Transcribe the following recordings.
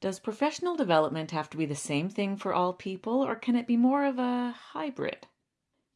Does professional development have to be the same thing for all people, or can it be more of a hybrid?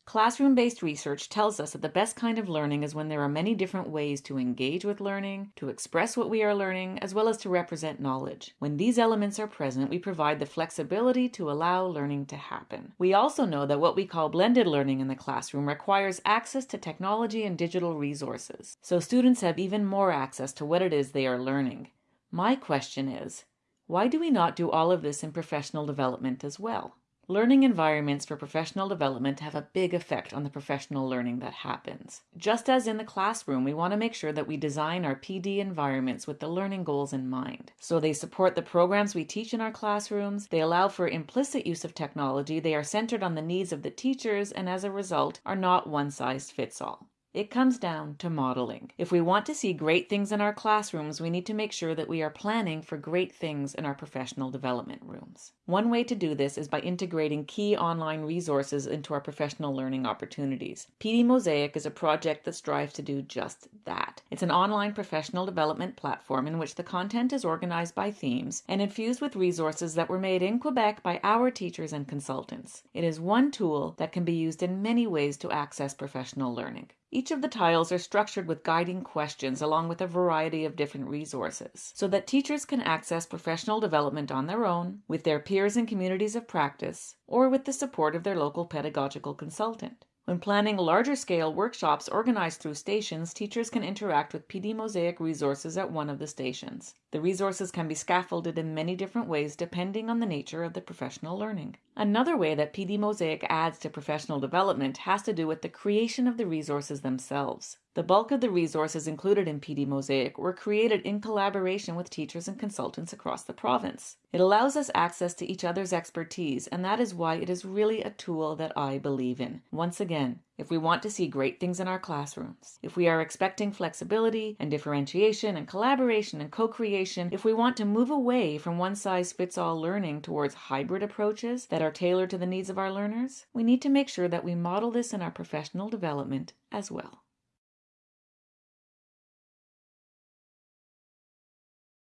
Classroom based research tells us that the best kind of learning is when there are many different ways to engage with learning, to express what we are learning, as well as to represent knowledge. When these elements are present, we provide the flexibility to allow learning to happen. We also know that what we call blended learning in the classroom requires access to technology and digital resources, so students have even more access to what it is they are learning. My question is why do we not do all of this in professional development as well? Learning environments for professional development have a big effect on the professional learning that happens. Just as in the classroom, we want to make sure that we design our PD environments with the learning goals in mind. So they support the programs we teach in our classrooms, they allow for implicit use of technology, they are centered on the needs of the teachers, and as a result, are not one size fits all. It comes down to modeling. If we want to see great things in our classrooms, we need to make sure that we are planning for great things in our professional development rooms. One way to do this is by integrating key online resources into our professional learning opportunities. PD Mosaic is a project that strives to do just that. It's an online professional development platform in which the content is organized by themes and infused with resources that were made in Quebec by our teachers and consultants. It is one tool that can be used in many ways to access professional learning. Each of the tiles are structured with guiding questions along with a variety of different resources so that teachers can access professional development on their own, with their peers and communities of practice, or with the support of their local pedagogical consultant. When planning larger scale workshops organized through stations, teachers can interact with PD Mosaic resources at one of the stations. The resources can be scaffolded in many different ways depending on the nature of the professional learning. Another way that PD Mosaic adds to professional development has to do with the creation of the resources themselves. The bulk of the resources included in PD Mosaic were created in collaboration with teachers and consultants across the province. It allows us access to each other's expertise, and that is why it is really a tool that I believe in. Once again, if we want to see great things in our classrooms, if we are expecting flexibility and differentiation and collaboration and co creation, if we want to move away from one size fits all learning towards hybrid approaches that are tailored to the needs of our learners, we need to make sure that we model this in our professional development as well.